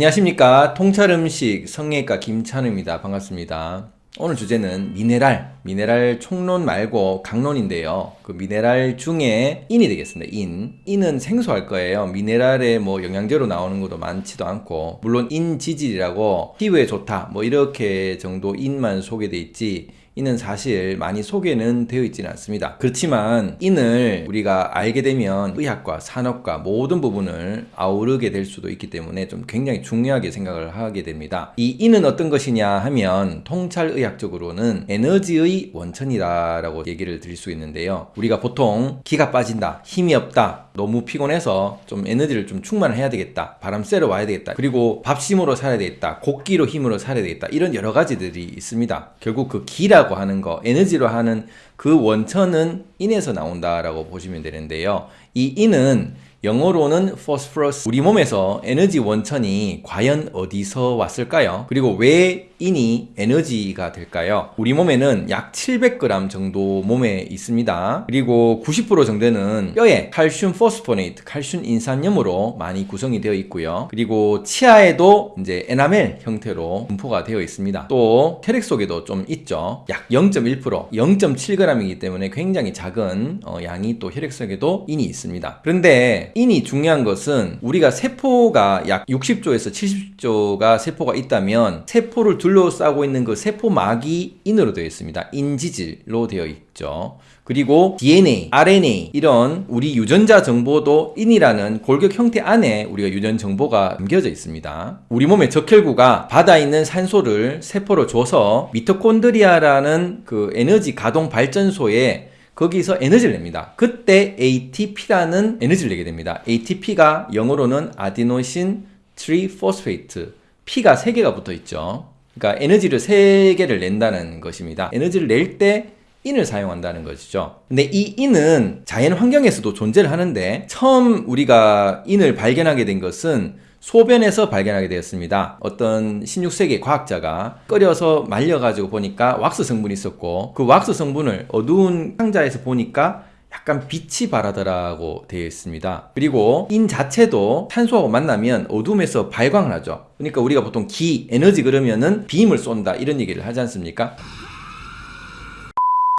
안녕하십니까. 통찰음식 성형외과 김찬우입니다. 반갑습니다. 오늘 주제는 미네랄 미네랄 총론 말고 각론인데요. 그 미네랄 중에 인이 되겠습니다. 인. 인은 생소할 거예요. 미네랄의 뭐 영양제로 나오는 것도 많지도 않고 물론 인지질이라고 피부에 좋다 뭐 이렇게 정도 인만 소개돼 있지 인은 사실 많이 소개는 되어 있지는 않습니다. 그렇지만 인을 우리가 알게 되면 의학과 산업과 모든 부분을 아우르게 될 수도 있기 때문에 좀 굉장히 중요하게 생각을 하게 됩니다. 이 인은 어떤 것이냐 하면 통찰의학적으로는 에너지의 원천이다 라고 얘기를 드릴 수 있는데요. 우리가 보통 기가 빠진다, 힘이 없다, 너무 피곤해서 좀 에너지를 좀 충만을 해야 되겠다, 바람 쐬러 와야 되겠다, 그리고 밥심으로 살아야 되겠다, 곡기로 힘으로 살아야 되겠다 이런 여러 가지들이 있습니다. 결국 그 기라고 하는 거, 에너지라고 하는 그 원천은 인에서 나온다라고 보시면 되는데요. 이 인은 영어로는 phosphorus 우리 몸에서 에너지 원천이 과연 어디서 왔을까요? 그리고 왜 인이 에너지가 될까요? 우리 몸에는 약 700g 정도 몸에 있습니다. 그리고 90% 정도는 뼈에 칼슘 phosphonate, 칼슘 인산염으로 많이 구성이 되어 있고요. 그리고 치아에도 이제 에나멜 형태로 분포가 되어 있습니다. 또 혈액 속에도 좀 있죠. 약 0.1%, 0.7g이기 때문에 굉장히 작은 어, 양이 또 혈액 속에도 인이 있습니다. 그런데 인이 중요한 것은 우리가 세포가 약 60조에서 70조가 세포가 있다면 세포를 둘 둘러싸고 있는 그 세포막이 인으로 되어 있습니다. 인지질로 되어 있죠. 그리고 DNA, RNA 이런 우리 유전자 정보도 인이라는 골격 형태 안에 우리가 유전 정보가 담겨져 있습니다. 우리 몸의 적혈구가 받아 있는 산소를 세포로 줘서 미토콘드리아라는 그 에너지 가동 발전소에 거기서 에너지를 냅니다. 그때 ATP라는 에너지를 내게 됩니다. ATP가 영어로는 adenosine triphosphate P가 3개가 붙어 있죠. 그러니까 에너지를 3개를 낸다는 것입니다. 에너지를 낼 때 인을 사용한다는 것이죠. 근데 이 인은 자연 환경에서도 존재를 하는데 처음 우리가 인을 발견하게 된 것은 소변에서 발견하게 되었습니다. 어떤 16세기 과학자가 끓여서 말려가지고 보니까 왁스 성분이 있었고 그 왁스 성분을 어두운 상자에서 보니까 약간 빛이 바라더라고 되어 있습니다. 그리고 인 자체도 탄소하고 만나면 어둠에서 발광을 하죠. 그러니까 우리가 보통 기, 에너지 그러면은 빔을 쏜다 이런 얘기를 하지 않습니까?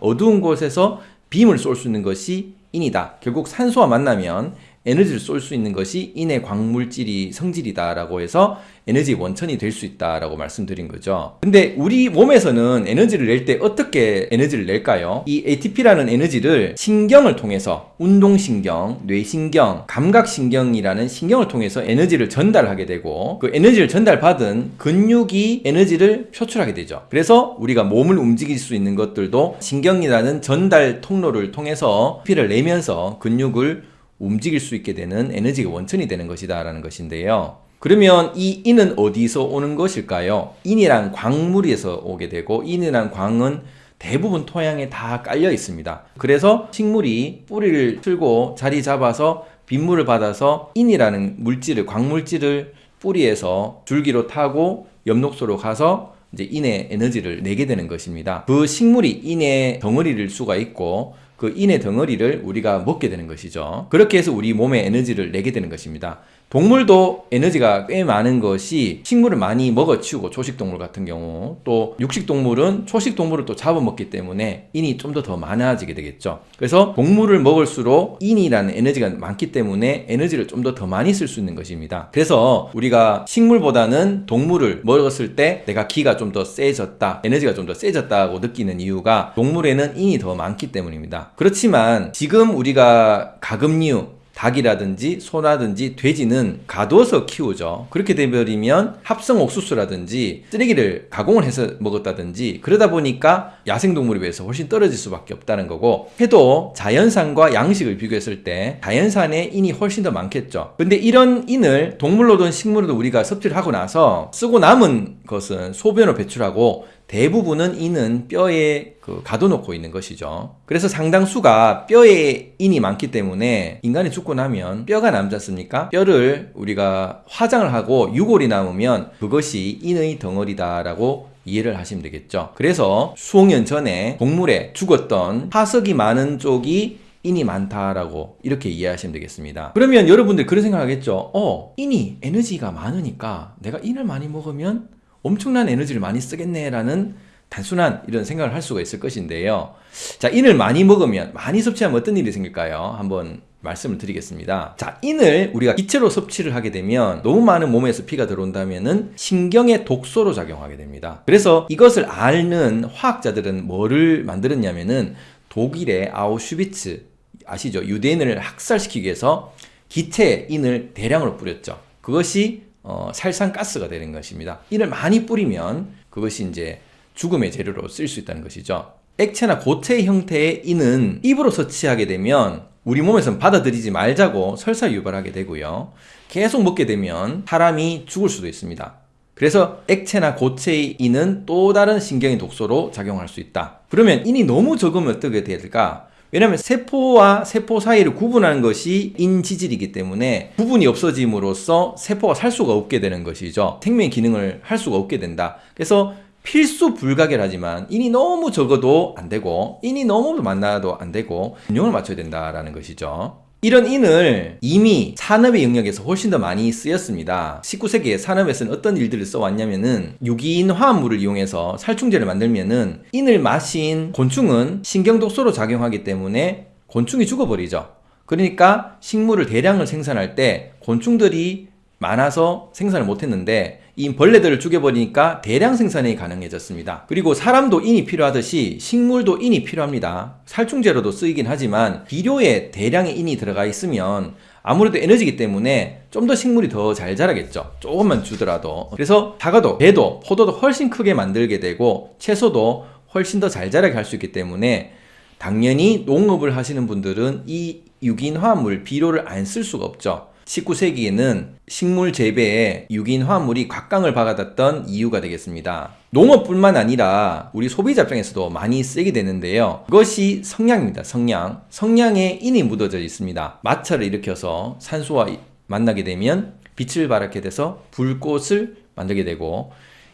어두운 곳에서 빔을 쏠 수 있는 것이 인이다. 결국 산소와 만나면 에너지를 쏠 수 있는 것이 인의 광물질이 성질이다라고 해서 에너지 원천이 될 수 있다라고 말씀드린 거죠. 근데 우리 몸에서는 에너지를 낼 때 어떻게 에너지를 낼까요? 이 ATP라는 에너지를 신경을 통해서 운동신경, 뇌신경, 감각신경이라는 신경을 통해서 에너지를 전달하게 되고 그 에너지를 전달받은 근육이 에너지를 표출하게 되죠. 그래서 우리가 몸을 움직일 수 있는 것들도 신경이라는 전달 통로를 통해서 피를 내면서 근육을 움직일 수 있게 되는 에너지가 원천이 되는 것이다 라는 것인데요. 그러면 이 인은 어디서 오는 것일까요? 인이란 광물에서 오게 되고 인이란 광은 대부분 토양에 다 깔려 있습니다. 그래서 식물이 뿌리를 틀고 자리 잡아서 빗물을 받아서 인이라는 물질을 광물질을 뿌리에서 줄기로 타고 엽록소로 가서 이제 인의 에너지를 내게 되는 것입니다. 그 식물이 인의 덩어리일 수가 있고 그 인의 덩어리를 우리가 먹게 되는 것이죠. 그렇게 해서 우리 몸에 에너지를 내게 되는 것입니다. 동물도 에너지가 꽤 많은 것이 식물을 많이 먹어치우고 초식동물 같은 경우 또 육식동물은 초식동물을 또 잡아먹기 때문에 인이 좀 더 더 많아지게 되겠죠. 그래서 동물을 먹을수록 인이라는 에너지가 많기 때문에 에너지를 좀 더 더 많이 쓸 수 있는 것입니다. 그래서 우리가 식물보다는 동물을 먹었을 때 내가 기가 좀 더 세졌다 에너지가 좀 더 세졌다고 느끼는 이유가 동물에는 인이 더 많기 때문입니다. 그렇지만 지금 우리가 가금류 닭이라든지 소라든지 돼지는 가둬서 키우죠. 그렇게 되버리면 합성 옥수수라든지 쓰레기를 가공을 해서 먹었다든지 그러다 보니까 야생동물에 비해서 훨씬 떨어질 수밖에 없다는 거고 해도 자연산과 양식을 비교했을 때 자연산의 인이 훨씬 더 많겠죠. 근데 이런 인을 동물로든 식물로든 우리가 섭취를 하고 나서 쓰고 남은 것은 소변으로 배출하고 대부분은 인은 뼈에 그 가둬놓고 있는 것이죠. 그래서 상당수가 뼈에 인이 많기 때문에 인간이 죽고 나면 뼈가 남지 않습니까? 뼈를 우리가 화장을 하고 유골이 남으면 그것이 인의 덩어리다 라고 이해를 하시면 되겠죠. 그래서 수억 년 전에 동물에 죽었던 화석이 많은 쪽이 인이 많다라고 이렇게 이해하시면 되겠습니다. 그러면 여러분들 그런 생각하겠죠. 어, 인이 에너지가 많으니까 내가 인을 많이 먹으면 엄청난 에너지를 많이 쓰겠네라는 단순한 이런 생각을 할 수가 있을 것인데요. 자, 인을 많이 먹으면, 많이 섭취하면 어떤 일이 생길까요? 한번 말씀을 드리겠습니다. 자, 인을 우리가 기체로 섭취를 하게 되면 너무 많은 몸에서 피가 들어온다면은 신경의 독소로 작용하게 됩니다. 그래서 이것을 앓는 화학자들은 뭐를 만들었냐면은 독일의 아우슈비츠 아시죠? 유대인을 학살시키기 위해서 기체에 인을 대량으로 뿌렸죠. 그것이 어, 살산가스가 되는 것입니다. 인을 많이 뿌리면 그것이 이제 죽음의 재료로 쓸 수 있다는 것이죠. 액체나 고체 형태의 인은 입으로 섭취하게 되면 우리 몸에서는 받아들이지 말자고 설사 유발하게 되고요. 계속 먹게 되면 사람이 죽을 수도 있습니다. 그래서 액체나 고체의 인은 또 다른 신경의 독소로 작용할 수 있다. 그러면 인이 너무 적으면 어떻게 될까? 왜냐하면 세포와 세포 사이를 구분하는 것이 인지질이기 때문에 구분이 없어짐으로써 세포가 살 수가 없게 되는 것이죠. 생명의 기능을 할 수가 없게 된다. 그래서 필수 불가결하지만 인이 너무 적어도 안 되고 인이 너무 많아도 안 되고 균형을 맞춰야 된다라는 것이죠. 이런 인을 이미 산업의 영역에서 훨씬 더 많이 쓰였습니다. 19세기에 산업에서는 어떤 일들을 써왔냐면은 유기인 화합물을 이용해서 살충제를 만들면은 인을 마신 곤충은 신경독소로 작용하기 때문에 곤충이 죽어버리죠. 그러니까 식물을 대량을 생산할 때 곤충들이 많아서 생산을 못했는데 이 벌레들을 죽여버리니까 대량 생산이 가능해졌습니다. 그리고 사람도 인이 필요하듯이 식물도 인이 필요합니다. 살충제로도 쓰이긴 하지만 비료에 대량의 인이 들어가 있으면 아무래도 에너지기 때문에 좀 더 식물이 더 잘 자라겠죠. 조금만 주더라도. 그래서 사과도, 배도, 포도도 훨씬 크게 만들게 되고 채소도 훨씬 더 잘 자라게 할 수 있기 때문에 당연히 농업을 하시는 분들은 이 유기인 화합물, 비료를 안 쓸 수가 없죠. 19세기에는 식물 재배에 유기인 화합물이 곽강을 박아뒀던 이유가 되겠습니다. 농업뿐만 아니라 우리 소비자 입장에서도 많이 쓰게 되는데요. 그것이 성냥입니다. 성냥. 성냥에 인이 묻어져 있습니다. 마찰을 일으켜서 산소와 만나게 되면 빛을 발하게 돼서 불꽃을 만들게 되고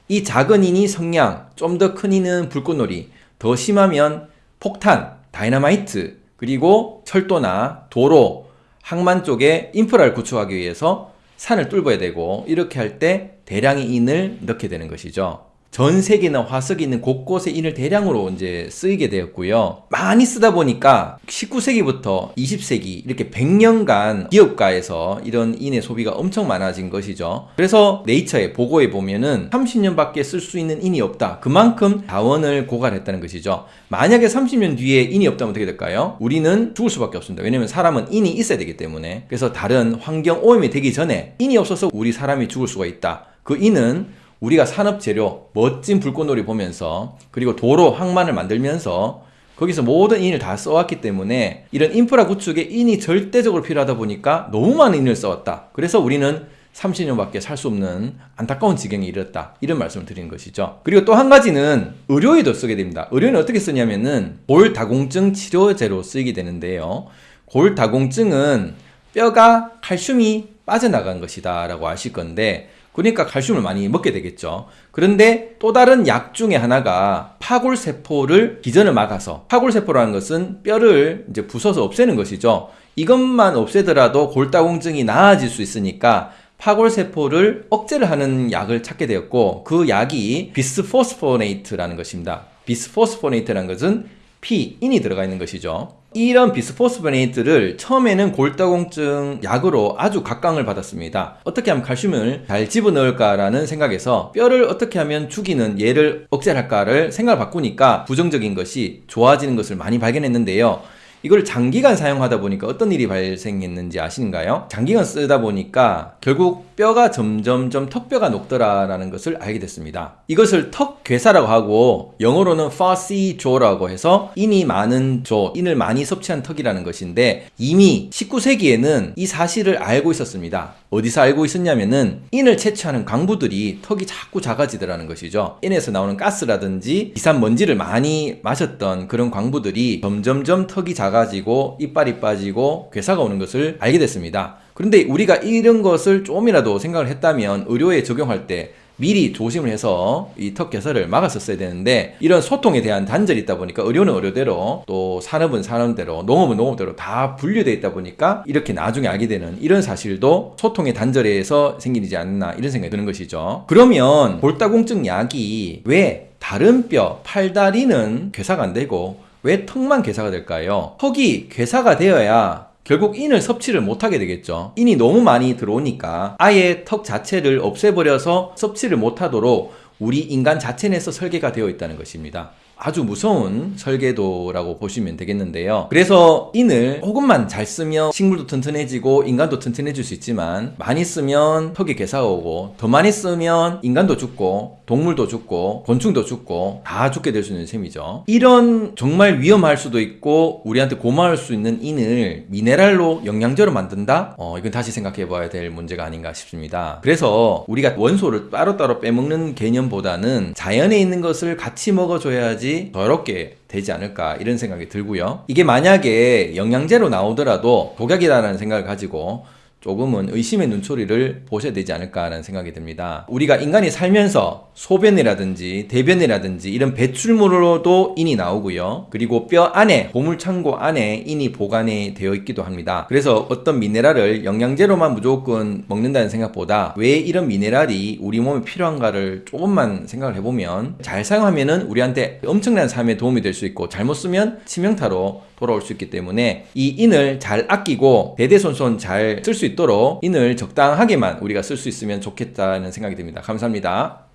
이 작은 인이 성냥, 좀 더 큰 인은 불꽃놀이, 더 심하면 폭탄, 다이너마이트, 그리고 철도나 도로, 항만 쪽에 인프라를 구축하기 위해서 산을 뚫어야 되고 이렇게 할 때 대량의 인을 넣게 되는 것이죠. 전 세계나 화석이 있는 곳곳에 인을 대량으로 이제 쓰이게 되었고요. 많이 쓰다 보니까 19세기부터 20세기 이렇게 100년간 기업가에서 이런 인의 소비가 엄청 많아진 것이죠. 그래서 네이처의 보고에 보면은 30년밖에 쓸 수 있는 인이 없다. 그만큼 자원을 고갈했다는 것이죠. 만약에 30년 뒤에 인이 없다면 어떻게 될까요? 우리는 죽을 수밖에 없습니다. 왜냐면 사람은 인이 있어야 되기 때문에. 그래서 다른 환경 오염이 되기 전에 인이 없어서 우리 사람이 죽을 수가 있다. 그 인은 우리가 산업 재료, 멋진 불꽃놀이 보면서 그리고 도로, 항만을 만들면서 거기서 모든 인을 다 써왔기 때문에 이런 인프라 구축에 인이 절대적으로 필요하다 보니까 너무 많은 인을 써왔다. 그래서 우리는 30년밖에 살 수 없는 안타까운 지경에 이르렀다. 이런 말씀을 드리는 것이죠. 그리고 또 한 가지는 의료에도 쓰게 됩니다. 의료는 어떻게 쓰냐면은 골다공증 치료제로 쓰이게 되는데요. 골다공증은 뼈가 칼슘이 빠져나간 것이다 라고 아실 건데 그러니까 칼슘을 많이 먹게 되겠죠. 그런데 또 다른 약 중에 하나가 파골세포를 기전을 막아서 파골세포라는 것은 뼈를 이제 부숴서 없애는 것이죠. 이것만 없애더라도 골다공증이 나아질 수 있으니까 파골세포를 억제를 하는 약을 찾게 되었고 그 약이 비스포스포네이트라는 것입니다. 비스포스포네이트라는 것은 P, 인이 들어가 있는 것이죠. 이런 비스포스포네이트를 처음에는 골다공증 약으로 아주 각광을 받았습니다. 어떻게 하면 칼슘을 잘 집어넣을까라는 생각에서 뼈를 어떻게 하면 죽이는 얘를 억제할까를 생각을 바꾸니까 부정적인 것이 좋아지는 것을 많이 발견했는데요. 이걸 장기간 사용하다 보니까 어떤 일이 발생했는지 아시는가요? 장기간 쓰다 보니까 결국 뼈가 점점점 턱뼈가 녹더라라는 것을 알게 됐습니다. 이것을 턱괴사라고 하고 영어로는 fussy jaw라고 해서 인이 많은 조, 인을 많이 섭취한 턱이라는 것인데 이미 19세기에는 이 사실을 알고 있었습니다. 어디서 알고 있었냐면은 인을 채취하는 광부들이 턱이 자꾸 작아지더라는 것이죠. 인에서 나오는 가스라든지 비싼 먼지를 많이 마셨던 그런 광부들이 점점점 턱이 작아 지고 이빨이 빠지고 괴사가 오는 것을 알게 됐습니다. 그런데 우리가 이런 것을 조금이라도 생각을 했다면 의료에 적용할 때 미리 조심을 해서 이 턱 개설을 막았었어야 되는데 이런 소통에 대한 단절이 있다 보니까 의료는 의료대로 또 산업은 산업대로 농업은 농업대로 다 분류되어 있다 보니까 이렇게 나중에 알게 되는 이런 사실도 소통의 단절에 의해서 생기지 않나 이런 생각이 드는 것이죠. 그러면 골다공증 약이 왜 다른 뼈, 팔다리는 괴사가 안 되고 왜 턱만 괴사가 될까요? 턱이 괴사가 되어야 결국 인을 섭취를 못하게 되겠죠. 인이 너무 많이 들어오니까 아예 턱 자체를 없애버려서 섭취를 못하도록 우리 인간 자체 내에서 설계가 되어 있다는 것입니다. 아주 무서운 설계도라고 보시면 되겠는데요. 그래서 인을 조금만 잘 쓰면 식물도 튼튼해지고 인간도 튼튼해질 수 있지만 많이 쓰면 턱에 괴사가 오고 더 많이 쓰면 인간도 죽고 동물도 죽고 곤충도 죽고 다 죽게 될 수 있는 셈이죠. 이런 정말 위험할 수도 있고 우리한테 고마울 수 있는 인을 미네랄로 영양제로 만든다? 어, 이건 다시 생각해 봐야 될 문제가 아닌가 싶습니다. 그래서 우리가 원소를 따로따로 빼먹는 개념보다는 자연에 있는 것을 같이 먹어줘야지 더럽게 되지 않을까 이런 생각이 들고요. 이게 만약에 영양제로 나오더라도 독약이라는 생각을 가지고 조금은 의심의 눈초리를 보셔야 되지 않을까라는 생각이 듭니다. 우리가 인간이 살면서 소변이라든지 대변이라든지 이런 배출물로도 인이 나오고요. 그리고 뼈 안에 보물창고 안에 인이 보관이 되어 있기도 합니다. 그래서 어떤 미네랄을 영양제로만 무조건 먹는다는 생각보다 왜 이런 미네랄이 우리 몸에 필요한가를 조금만 생각을 해보면 잘 사용하면 은 우리한테 엄청난 삶에 도움이 될 수 있고 잘못 쓰면 치명타로 돌아올 수 있기 때문에 이 인을 잘 아끼고 대대손손 잘 쓸 수 있도록 인을 적당하게만 우리가 쓸 수 있으면 좋겠다는 생각이 듭니다. 감사합니다.